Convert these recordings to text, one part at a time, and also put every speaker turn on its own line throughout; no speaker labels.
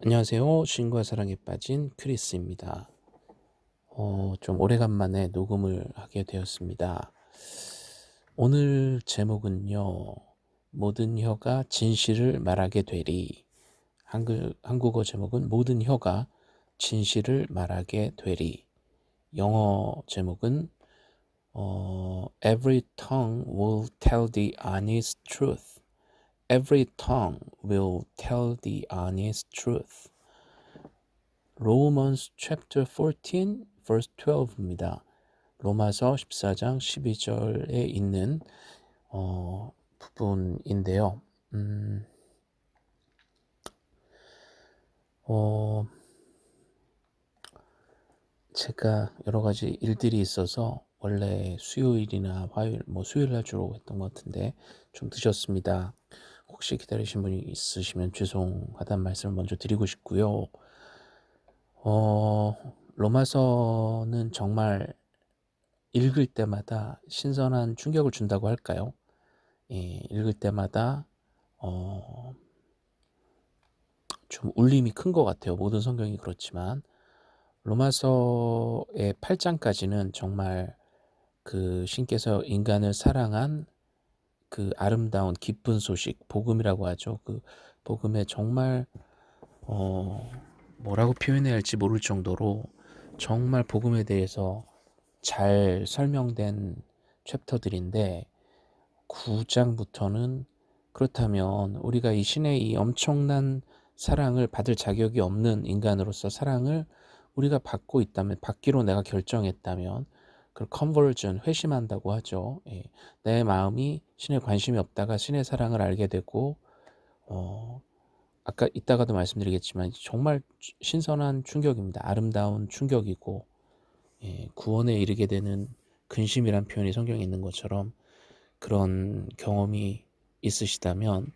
안녕하세요. 신과 사랑에 빠진 크리스입니다. 어, 좀 오래간만에 녹음을 하게 되었습니다. 오늘 제목은요. 모든 혀가 진실을 말하게 되리. 한글, 한국어 제목은 모든 혀가 진실을 말하게 되리. 영어 제목은 어, Every tongue will tell the honest truth. Every tongue will tell the honest truth. Romans chapter 14 verse 12입니다. 로마서 14장 12절에 있는 어, 부분인데요. 음, 어, 제가 여러 가지 일들이 있어서 원래 수요일이나 화요일, 뭐 수요일 날 주로 했던 것 같은데 좀 늦었습니다. 혹시 기다리신 분이 있으시면 죄송하다는 말씀을 먼저 드리고 싶고요. 어, 로마서는 정말 읽을 때마다 신선한 충격을 준다고 할까요? 예, 읽을 때마다 어, 좀 울림이 큰 것 같아요. 모든 성경이 그렇지만 로마서의 8장까지는 정말 그 신께서 인간을 사랑한 그 아름다운 기쁜 소식, 복음이라고 하죠. 그 복음에 정말 어 뭐라고 표현해야 할지 모를 정도로 정말 복음에 대해서 잘 설명된 챕터들인데 9장부터는 그렇다면 우리가 이 신의 이 엄청난 사랑을 받을 자격이 없는 인간으로서 사랑을 우리가 받고 있다면 받기로 내가 결정했다면 그걸 컨버전 회심한다고 하죠. 예. 내 마음이 신의 관심이 없다가 신의 사랑을 알게 되고 어, 아까 이따가도 말씀드리겠지만 정말 신선한 충격입니다. 아름다운 충격이고 예, 구원에 이르게 되는 근심이란 표현이 성경에 있는 것처럼 그런 경험이 있으시다면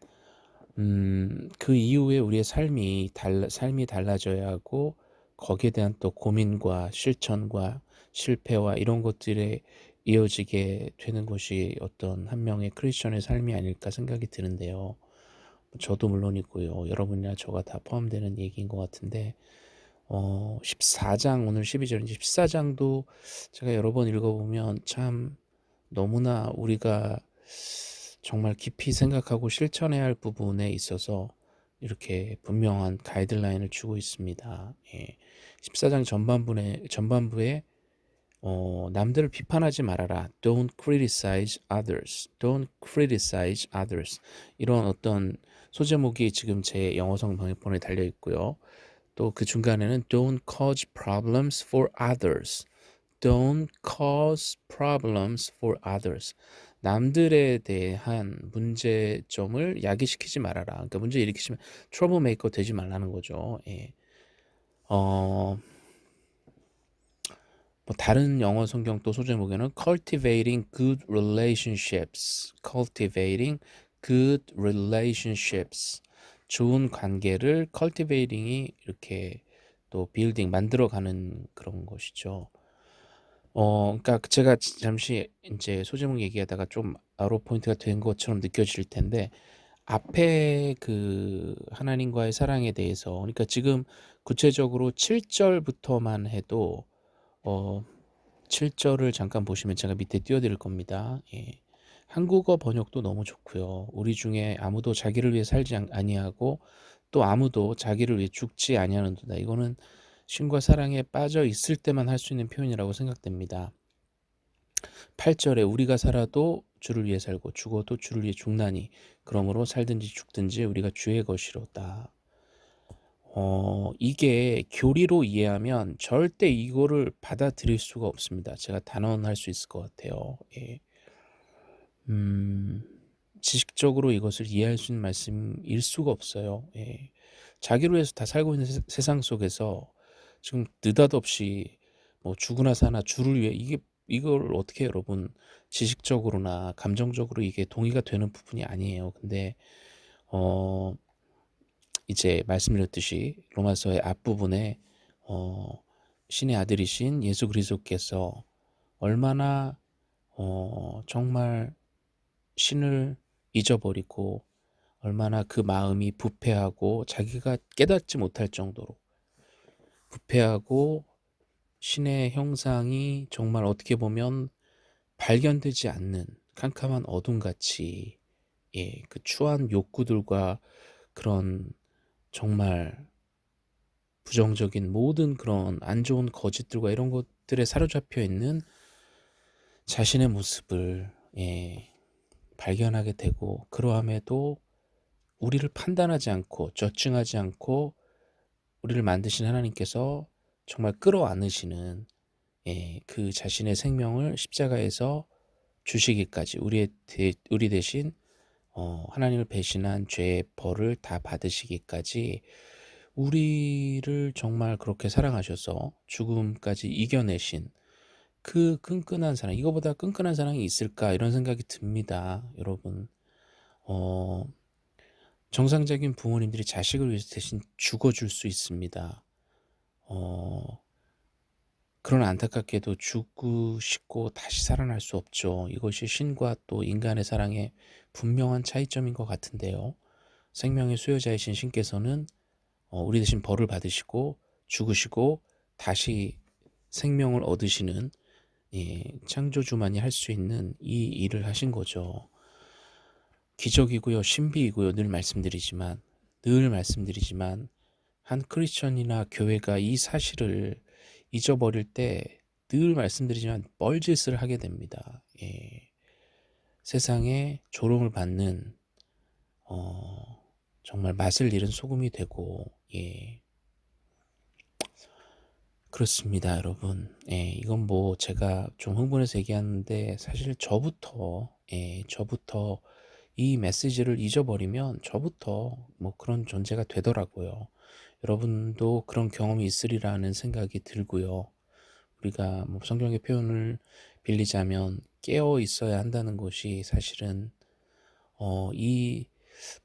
음, 그 이후에 우리의 삶이 달, 삶이 달라져야 하고 거기에 대한 또 고민과 실천과 실패와 이런 것들에 이어지게 되는 것이 어떤 한 명의 크리스천의 삶이 아닐까 생각이 드는데요. 저도 물론이고요. 여러분이나 저가 다 포함되는 얘기인 것 같은데 어, 14장 오늘 12절인지 14장도 제가 여러 번 읽어보면 참 너무나 우리가 정말 깊이 생각하고 실천해야 할 부분에 있어서 이렇게 분명한 가이드라인을 주고 있습니다. 예. 14장 전반부에, 전반부에 어, 남들을 비판하지 말아라. Don't criticize others. Don't criticize others. 이런 어떤 소제목이 지금 제 영어성 방역본에 달려 있고요. 또 그 중간에는 Don't cause problems for others. Don't cause problems for others. 남들에 대한 문제점을 야기시키지 말아라. 그러니까 문제 일으키시면 트러블메이커 되지 말라는 거죠. 예. 어, 뭐 다른 영어 성경 또 소제목에는 cultivating good relationships, cultivating good relationships, 좋은 관계를 cultivating이 이렇게 또 building 만들어가는 그런 것이죠. 어, 그러니까 제가 잠시 이제 소제목 얘기하다가 좀 아로 포인트가 된 것처럼 느껴질 텐데 앞에 그 하나님과의 사랑에 대해서 그러니까 지금 구체적으로 7절부터만 해도 어 7절을 잠깐 보시면 제가 밑에 띄워드릴 겁니다. 예. 한국어 번역도 너무 좋고요. 우리 중에 아무도 자기를 위해 살지 아니하고 또 아무도 자기를 위해 죽지 아니하는도다. 이거는 신과 사랑에 빠져 있을 때만 할 수 있는 표현이라고 생각됩니다. 8절에 우리가 살아도 주를 위해 살고 죽어도 주를 위해 죽나니 그러므로 살든지 죽든지 우리가 주의 것이로다. 어, 이게 교리로 이해하면 절대 이거를 받아들일 수가 없습니다. 제가 단언할 수 있을 것 같아요. 예. 음, 지식적으로 이것을 이해할 수 있는 말씀일 수가 없어요. 예. 자기로 해서 다 살고 있는 세, 상 속에서 지금 느닷없이 뭐 죽으나 사나 주를 위해 이게 이걸 어떻게 여러분 지식적으로나 감정적으로 이게 동의가 되는 부분이 아니에요. 근데 어 이제 말씀드렸듯이 로마서의 앞부분에 어 신의 아들이신 예수 그리스도께서 얼마나 어 정말 신을 잊어버리고 얼마나 그 마음이 부패하고 자기가 깨닫지 못할 정도로 부패하고 신의 형상이 정말 어떻게 보면 발견되지 않는 캄캄한 어둠같이 예, 그 추한 욕구들과 그런 정말 부정적인 모든 그런 안 좋은 거짓들과 이런 것들에 사로잡혀 있는 자신의 모습을 예, 발견하게 되고 그러함에도 우리를 판단하지 않고 저증하지 않고 우리를 만드신 하나님께서 정말 끌어안으시는 예, 그 자신의 생명을 십자가에서 주시기까지 우리의 대, 우리 대신 어, 하나님을 배신한 죄의 벌을 다 받으시기까지 우리를 정말 그렇게 사랑하셔서 죽음까지 이겨내신 그 끈끈한 사랑 이거보다 끈끈한 사랑이 있을까 이런 생각이 듭니다 여러분. 어, 정상적인 부모님들이 자식을 위해서 대신 죽어줄 수 있습니다. 어, 그런 안타깝게도 죽고 다시 살아날 수 없죠 이것이 신과 또 인간의 사랑의 분명한 차이점인 것 같은데요 생명의 수요자이신 신께서는 어, 우리 대신 벌을 받으시고 죽으시고 다시 생명을 얻으시는 예, 창조주만이 할 수 있는 이 일을 하신 거죠. 기적이고요. 신비이고요. 늘 말씀드리지만 늘 말씀드리지만 한 크리스천이나 교회가 이 사실을 잊어버릴 때 늘 말씀드리지만 뻘짓을 하게 됩니다. 예. 세상에 조롱을 받는 어, 정말 맛을 잃은 소금이 되고 예. 그렇습니다 여러분 예, 이건 뭐 제가 좀 흥분해서 얘기하는데 사실 저부터 예, 저부터 이 메시지를 잊어버리면 저부터 뭐 그런 존재가 되더라고요 여러분도 그런 경험이 있으리라는 생각이 들고요 우리가 뭐 성경의 표현을 빌리자면 깨어 있어야 한다는 것이 사실은 어, 이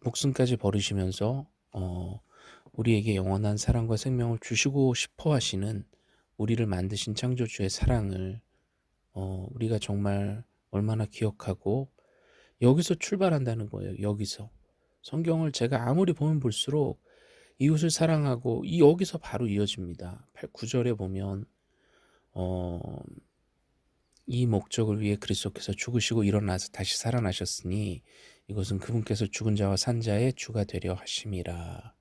목숨까지 버리시면서 어, 우리에게 영원한 사랑과 생명을 주시고 싶어 하시는 우리를 만드신 창조주의 사랑을 어, 우리가 정말 얼마나 기억하고 여기서 출발한다는 거예요. 여기서. 성경을 제가 아무리 보면 볼수록 이웃을 사랑하고 이 여기서 바로 이어집니다. 8, 9절에 보면 어, 이 목적을 위해 그리스도께서 죽으시고 일어나서 다시 살아나셨으니 이것은 그분께서 죽은 자와 산 자의 주가 되려 하심이라.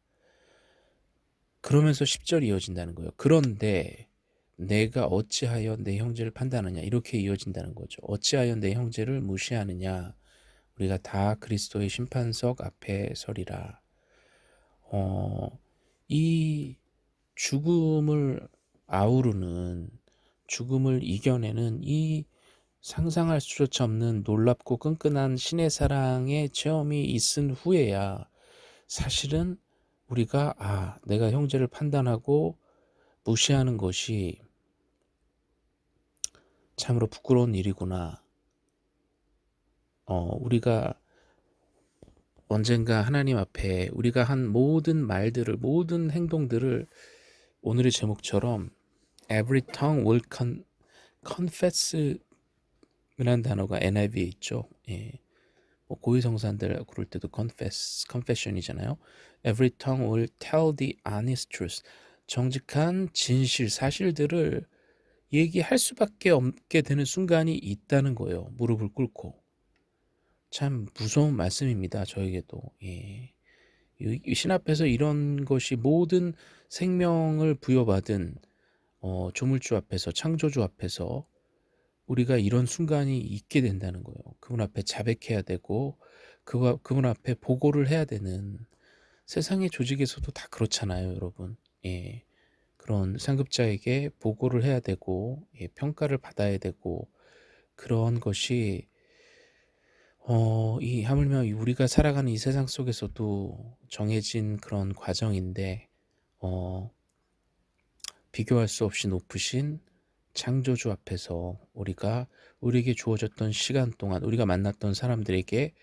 그러면서 10절이 이어진다는 거예요. 그런데 내가 어찌하여 내 형제를 판단하냐 이렇게 이어진다는 거죠. 어찌하여 내 형제를 무시하느냐 우리가 다 그리스도의 심판석 앞에 서리라. 어, 이 죽음을 아우르는 죽음을 이겨내는 이 상상할 수조차 없는 놀랍고 끈끈한 신의 사랑의 체험이 있은 후에야 사실은 우리가 아 내가 형제를 판단하고 무시하는 것이 참으로 부끄러운 일이구나. 어, 우리가 언젠가 하나님 앞에 우리가 한 모든 말들을 모든 행동들을 오늘의 제목처럼 every tongue will con, confess 이라는 단어가 NIV에 있죠. 예. 뭐 고위성사들 그럴 때도 confess, confession이잖아요. Every tongue will tell the honest truth. 정직한 진실, 사실들을 얘기할 수밖에 없게 되는 순간이 있다는 거예요. 무릎을 꿇고. 참 무서운 말씀입니다. 저에게도. 예. 신 앞에서 이런 것이 모든 생명을 부여받은 어, 조물주 앞에서 창조주 앞에서 우리가 이런 순간이 있게 된다는 거예요. 그분 앞에 자백해야 되고 그, 그분 앞에 보고를 해야 되는 세상의 조직에서도 다 그렇잖아요, 여러분. 예. 그런 상급자에게 보고를 해야 되고 예, 평가를 받아야 되고 그런 것이 어, 이 하물며 우리가 살아가는 이 세상 속에서도 정해진 그런 과정인데 어, 비교할 수 없이 높으신 창조주 앞에서 우리가 우리에게 주어졌던 시간 동안 우리가 만났던 사람들에게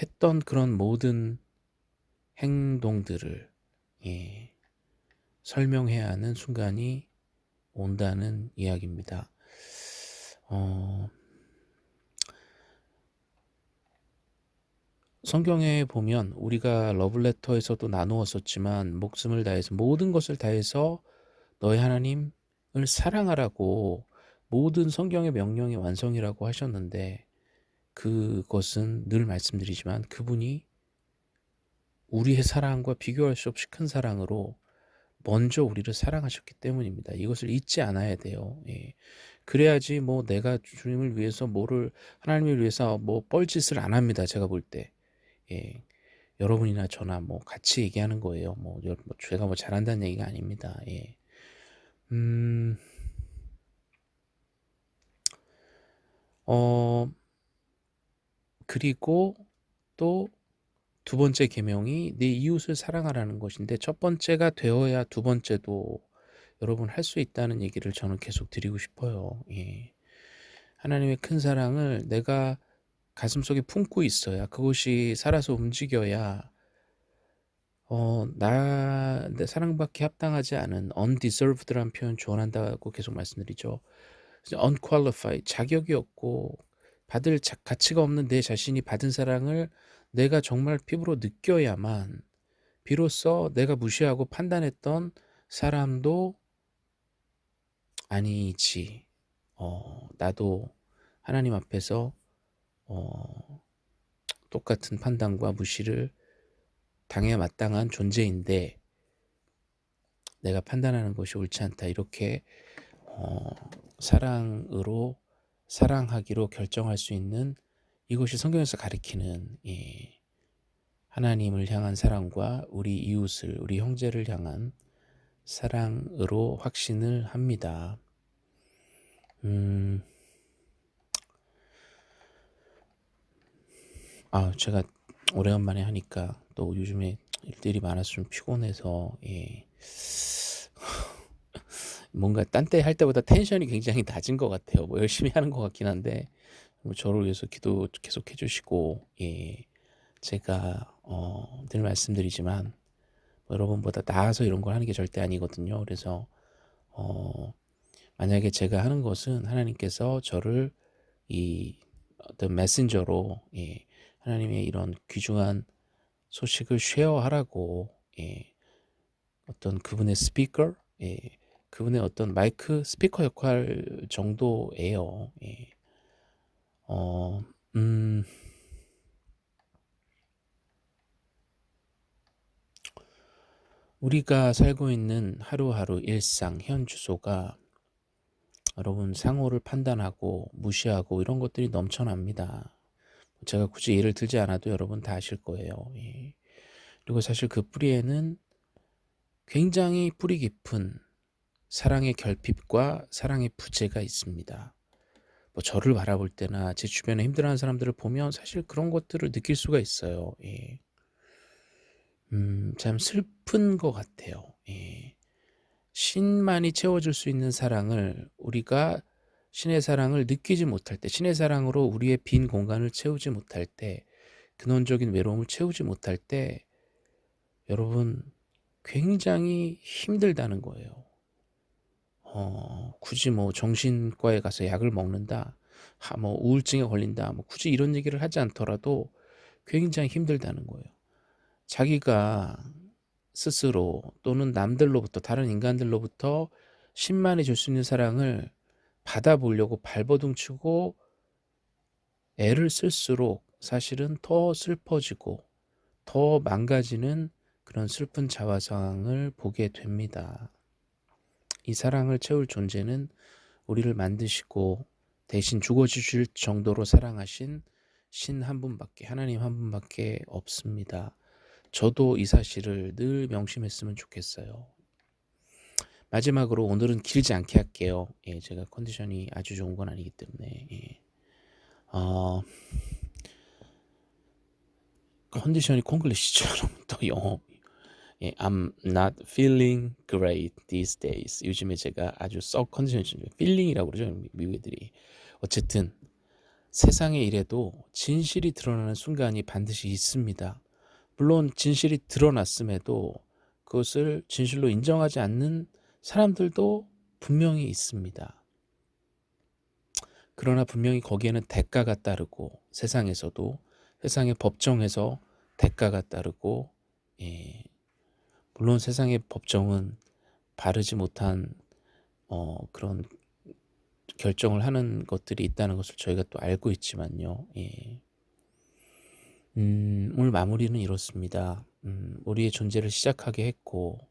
했던 그런 모든 행동들을 예, 설명해야 하는 순간이 온다는 이야기입니다. 어, 성경에 보면 우리가 러블레터에서도 나누었었지만 목숨을 다해서 모든 것을 다해서 너희 하나님을 사랑하라고 모든 성경의 명령의 완성이라고 하셨는데 그것은 늘 말씀드리지만 그분이 우리의 사랑과 비교할 수 없이 큰 사랑으로 먼저 우리를 사랑하셨기 때문입니다. 이것을 잊지 않아야 돼요. 예. 그래야지 뭐 내가 주님을 위해서 뭐를 하나님을 위해서 뭐 뻘짓을 안 합니다. 제가 볼 때. 예. 여러분이나 저나 뭐 같이 얘기하는 거예요. 뭐, 뭐 제가 뭐 잘한다는 얘기가 아닙니다. 예. 음. 어 그리고 또 두 번째 계명이 내 이웃을 사랑하라는 것인데 첫 번째가 되어야 두 번째도 여러분 할 수 있다는 얘기를 저는 계속 드리고 싶어요. 예. 하나님의 큰 사랑을 내가 가슴속에 품고 있어야 그것이 살아서 움직여야 어, 나, 내 사랑받기 합당하지 않은 undeserved라는 표현 조언한다고 계속 말씀드리죠. unqualified, 자격이 없고 받을 자, 가치가 없는 내 자신이 받은 사랑을 내가 정말 피부로 느껴야만 비로소 내가 무시하고 판단했던 사람도 아니지. 어, 나도 하나님 앞에서 어, 똑같은 판단과 무시를 당해 마땅한 존재인데 내가 판단하는 것이 옳지 않다. 이렇게 어, 사랑으로 사랑하기로 결정할 수 있는 이것이 성경에서 가리키는 예, 하나님을 향한 사랑과 우리 이웃을 우리 형제를 향한 사랑으로 확신을 합니다. 음, 아 제가 오래간만에 하니까 또 요즘에 일들이 많아서 좀 피곤해서 예. 뭔가 딴 때 할 때보다 텐션이 굉장히 낮은 것 같아요. 뭐 열심히 하는 것 같긴 한데 뭐 저를 위해서 기도 계속 해주시고 예 제가 어, 늘 말씀드리지만 뭐 여러분보다 나아서 이런 걸 하는 게 절대 아니거든요. 그래서 어, 만약에 제가 하는 것은 하나님께서 저를 이 어떤 메신저로 예, 하나님의 이런 귀중한 소식을 쉐어하라고 예, 어떤 그분의 스피커 예, 그분의 어떤 마이크 스피커 역할 정도예요. 예. 어, 음, 우리가 살고 있는 하루하루 일상, 현 주소가 여러분 상호를 판단하고 무시하고 이런 것들이 넘쳐납니다. 제가 굳이 예를 들지 않아도 여러분 다 아실 거예요. 예. 그리고 사실 그 뿌리에는 굉장히 뿌리 깊은 사랑의 결핍과 사랑의 부재가 있습니다. 뭐 저를 바라볼 때나 제 주변에 힘들어하는 사람들을 보면 사실 그런 것들을 느낄 수가 있어요. 예. 음, 참 슬픈 것 같아요. 예. 신만이 채워줄 수 있는 사랑을 우리가 신의 사랑을 느끼지 못할 때, 신의 사랑으로 우리의 빈 공간을 채우지 못할 때, 근원적인 외로움을 채우지 못할 때, 여러분 굉장히 힘들다는 거예요. 어, 굳이 뭐 정신과에 가서 약을 먹는다, 하, 뭐 우울증에 걸린다, 뭐 굳이 이런 얘기를 하지 않더라도 굉장히 힘들다는 거예요. 자기가 스스로 또는 남들로부터 다른 인간들로부터 신만이 줄 수 있는 사랑을 받아보려고 발버둥 치고 애를 쓸수록 사실은 더 슬퍼지고 더 망가지는 그런 슬픈 자화 상황을 보게 됩니다. 이 사랑을 채울 존재는 우리를 만드시고 대신 죽어주실 정도로 사랑하신 신 한 분밖에 하나님 한 분밖에 없습니다. 저도 이 사실을 늘 명심했으면 좋겠어요. 마지막으로 오늘은 길지 않게 할게요. 예, 제가 컨디션이 아주 좋은 건 아니기 때문에 예. 어, 컨디션이 콩글리시죠, 여러분. 또 영어 예, I'm not feeling great these days. 요즘에 제가 아주 썩 컨디션이 좀 feeling이라고 그러죠, 미국 애들이. 어쨌든 세상에 이래도 진실이 드러나는 순간이 반드시 있습니다. 물론 진실이 드러났음에도 그것을 진실로 인정하지 않는 사람들도 분명히 있습니다. 그러나 분명히 거기에는 대가가 따르고 세상에서도 세상의 법정에서 대가가 따르고 예, 물론 세상의 법정은 바르지 못한 어, 그런 결정을 하는 것들이 있다는 것을 저희가 또 알고 있지만요. 예. 음, 오늘 마무리는 이렇습니다. 음, 우리의 존재를 시작하게 했고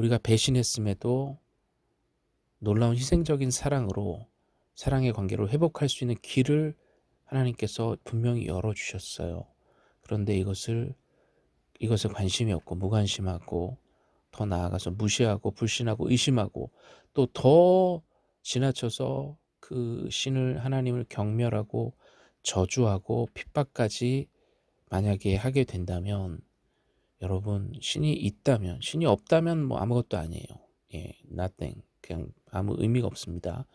우리가 배신했음에도 놀라운 희생적인 사랑으로 사랑의 관계를 회복할 수 있는 길을 하나님께서 분명히 열어주셨어요. 그런데 이것을 이것에 관심이 없고 무관심하고 더 나아가서 무시하고 불신하고 의심하고 또 더 지나쳐서 그 신을 하나님을 경멸하고 저주하고 핍박까지 만약에 하게 된다면 여러분 신이 있다면 신이 없다면 뭐 아무것도 아니에요. 예, nothing. 그냥 아무 의미가 없습니다.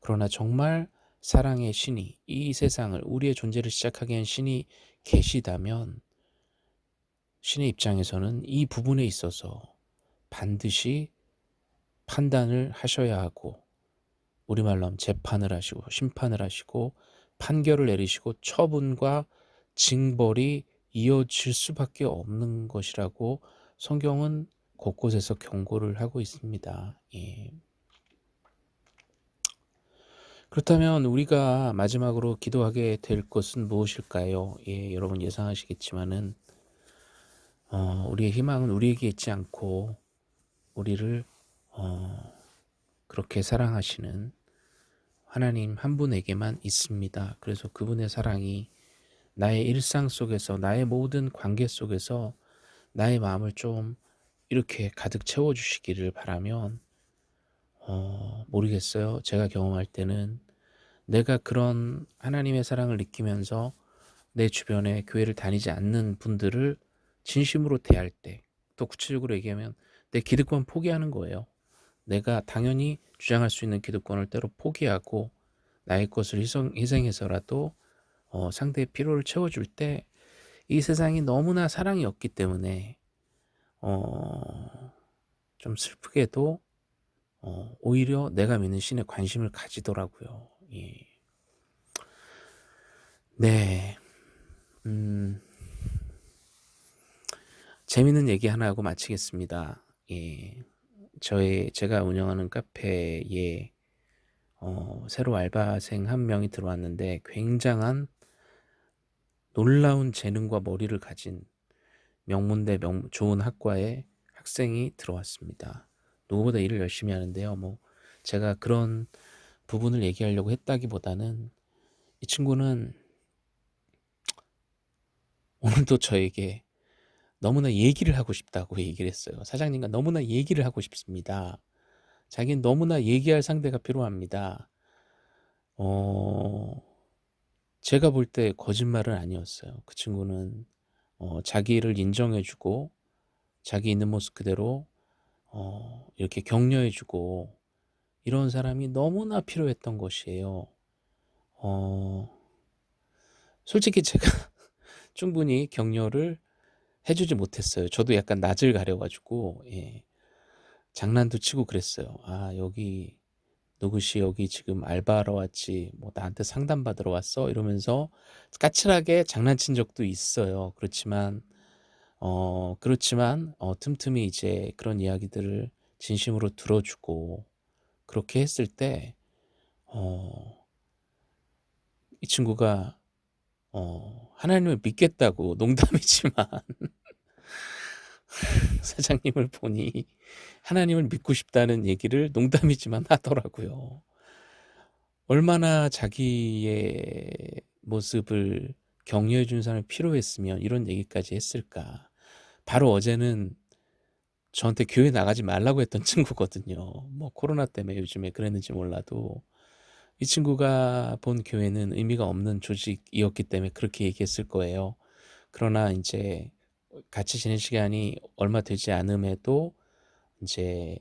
그러나 정말 사랑의 신이 이 세상을 우리의 존재를 시작하게 한 신이 계시다면 신의 입장에서는 이 부분에 있어서 반드시 판단을 하셔야 하고 우리말로 하면 재판을 하시고 심판을 하시고 판결을 내리시고 처분과 징벌이 이어질 수밖에 없는 것이라고 성경은 곳곳에서 경고를 하고 있습니다. 예. 그렇다면 우리가 마지막으로 기도하게 될 것은 무엇일까요? 예, 여러분 예상하시겠지만은 어, 우리의 희망은 우리에게 있지 않고 우리를 어, 그렇게 사랑하시는 하나님 한 분에게만 있습니다. 그래서 그분의 사랑이 나의 일상 속에서 나의 모든 관계 속에서 나의 마음을 좀 이렇게 가득 채워주시기를 바라면 어, 모르겠어요. 제가 경험할 때는 내가 그런 하나님의 사랑을 느끼면서 내 주변에 교회를 다니지 않는 분들을 진심으로 대할 때, 또 구체적으로 얘기하면 내 기득권 포기하는 거예요. 내가 당연히 주장할 수 있는 기득권을 때로 포기하고 나의 것을 희생, 희생해서라도 어, 상대의 필요를 채워줄 때 이 세상이 너무나 사랑이 없기 때문에 어, 좀 슬프게도 어, 오히려 내가 믿는 신에 관심을 가지더라고요. 예. 네. 음, 재밌는 얘기 하나 하고 마치겠습니다. 예. 저의 제가 운영하는 카페에 어, 새로 알바생 한 명이 들어왔는데 굉장한 놀라운 재능과 머리를 가진 명문대 명, 좋은 학과의 학생이 들어왔습니다. 누구보다 일을 열심히 하는데요. 뭐 제가 그런 부분을 얘기하려고 했다기보다는 이 친구는 오늘도 저에게 너무나 얘기를 하고 싶다고 얘기를 했어요. 사장님과 너무나 얘기를 하고 싶습니다. 자기는 너무나 얘기할 상대가 필요합니다. 어, 제가 볼 때 거짓말은 아니었어요. 그 친구는 어, 자기를 인정해주고 자기 있는 모습 그대로 어, 이렇게 격려해주고 이런 사람이 너무나 필요했던 것이에요. 어, 솔직히 제가 충분히 격려를 해주지 못했어요. 저도 약간 낯을 가려가지고 예, 장난도 치고 그랬어요. 아 여기 누구시 여기 지금 알바하러 왔지 뭐 나한테 상담받으러 왔어 이러면서 까칠하게 장난친 적도 있어요. 그렇지만 어 그렇지만 어, 틈틈이 이제 그런 이야기들을 진심으로 들어주고 그렇게 했을 때 어, 이 친구가 어, 하나님을 믿겠다고 농담이지만 사장님을 보니 하나님을 믿고 싶다는 얘기를 농담이지만 하더라고요. 얼마나 자기의 모습을 격려해 준 사람이 필요했으면 이런 얘기까지 했을까. 바로 어제는 저한테 교회 나가지 말라고 했던 친구거든요. 뭐 코로나 때문에 요즘에 그랬는지 몰라도 이 친구가 본 교회는 의미가 없는 조직이었기 때문에 그렇게 얘기했을 거예요. 그러나 이제 같이 지낸 시간이 얼마 되지 않음에도 이제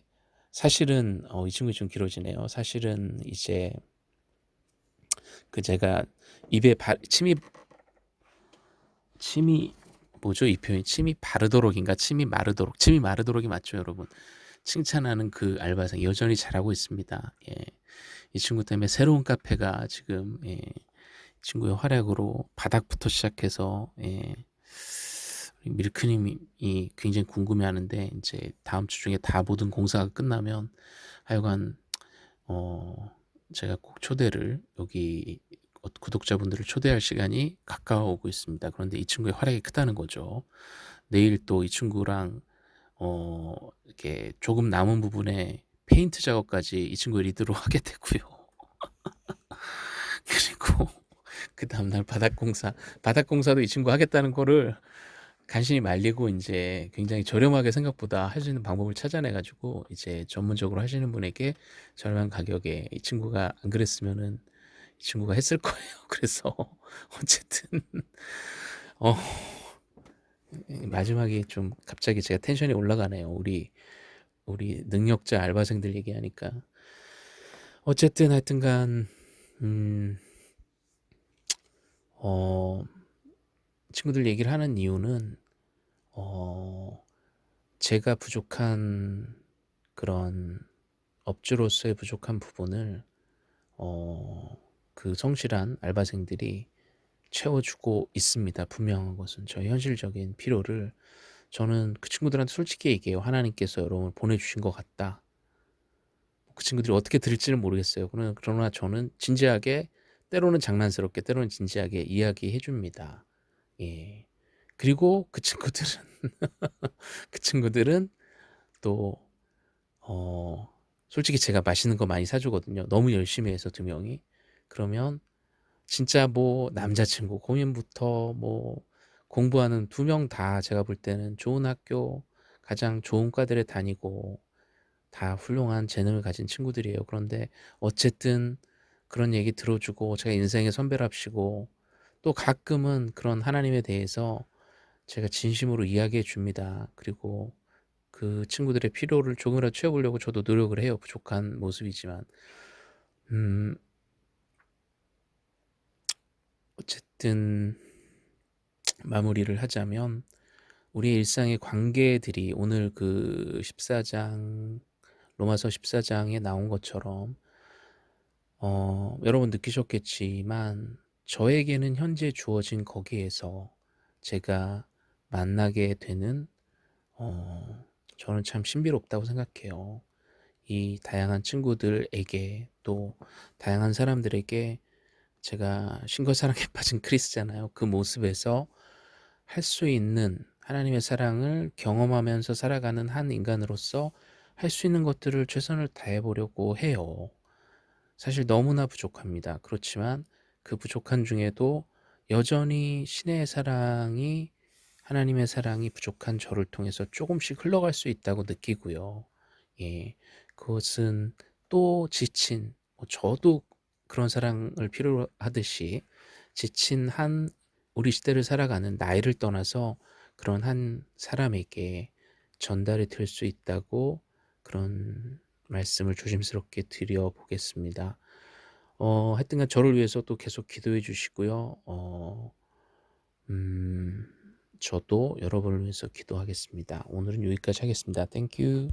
사실은 어, 이 친구 좀 길어지네요. 사실은 이제 그 제가 입에 바, 침이 침이 뭐죠 이 표현 침이 바르도록인가 침이 마르도록 침이 마르도록이 맞죠 여러분 칭찬하는 그 알바생 여전히 잘하고 있습니다 예. 이 친구 때문에 새로운 카페가 지금 예. 친구의 활약으로 바닥부터 시작해서 예. 밀크님이 굉장히 궁금해하는데 이제 다음 주 중에 다 모든 공사가 끝나면 하여간 어 제가 꼭 초대를 여기 어, 구독자분들을 초대할 시간이 가까워오고 있습니다. 그런데 이 친구의 활약이 크다는 거죠. 내일 또 이 친구랑 어 이렇게 조금 남은 부분에 페인트 작업까지 이 친구의 리드로 하게 되고요. 그리고 그 다음날 바닥공사 바닥공사도 이 친구 하겠다는 거를 간신히 말리고 인제 굉장히 저렴하게 생각보다 할 수 있는 방법을 찾아내 가지고 이제 전문적으로 하시는 분에게 저렴한 가격에 이 친구가 안 그랬으면은 이 친구가 했을 거예요. 그래서 어쨌든 어 마지막에 좀 갑자기 제가 텐션이 올라가네요. 우리 우리 능력자 알바생들 얘기하니까. 어쨌든 하여튼간 음. 어 친구들 얘기를 하는 이유는 어 제가 부족한 그런 업주로서의 부족한 부분을 어 그 성실한 알바생들이 채워주고 있습니다. 분명한 것은 저의 현실적인 필요를 저는 그 친구들한테 솔직히 얘기해요. 하나님께서 여러분을 보내주신 것 같다. 그 친구들이 어떻게 들을지는 모르겠어요. 그러나 저는 진지하게 때로는 장난스럽게 때로는 진지하게 이야기해 줍니다. 예. 그리고 그 친구들은 그 친구들은 또 어, 솔직히 제가 맛있는 거 많이 사주거든요. 너무 열심히 해서 두 명이. 그러면 진짜 뭐 남자친구 고민부터 뭐 공부하는 두 명 다 제가 볼 때는 좋은 학교 가장 좋은 과들에 다니고 다 훌륭한 재능을 가진 친구들이에요. 그런데 어쨌든 그런 얘기 들어주고 제가 인생의 선배랍시고 또 가끔은 그런 하나님에 대해서 제가 진심으로 이야기해 줍니다. 그리고 그 친구들의 필요를 조금이라도 채워보려고 저도 노력을 해요. 부족한 모습이지만. 음, 어쨌든 마무리를 하자면 우리의 일상의 관계들이 오늘 그 14장 로마서 14장에 나온 것처럼 어, 여러분 느끼셨겠지만 저에게는 현재 주어진 거기에서 제가 만나게 되는 어, 저는 참 신비롭다고 생각해요. 이 다양한 친구들에게 또 다양한 사람들에게 제가 신걸사랑에 빠진 크리스잖아요. 그 모습에서 할 수 있는 하나님의 사랑을 경험하면서 살아가는 한 인간으로서 할 수 있는 것들을 최선을 다해 보려고 해요. 사실 너무나 부족합니다. 그렇지만 그 부족한 중에도 여전히 신의 사랑이 하나님의 사랑이 부족한 저를 통해서 조금씩 흘러갈 수 있다고 느끼고요. 예, 그것은 또 지친, 뭐 저도 그런 사랑을 필요로 하듯이 지친 한 우리 시대를 살아가는 나이를 떠나서 그런 한 사람에게 전달이 될 수 있다고 그런 말씀을 조심스럽게 드려보겠습니다. 어, 하여튼간 저를 위해서 또 계속 기도해 주시고요. 어, 음, 저도 여러분을 위해서 기도하겠습니다. 오늘은 여기까지 하겠습니다. Thank you.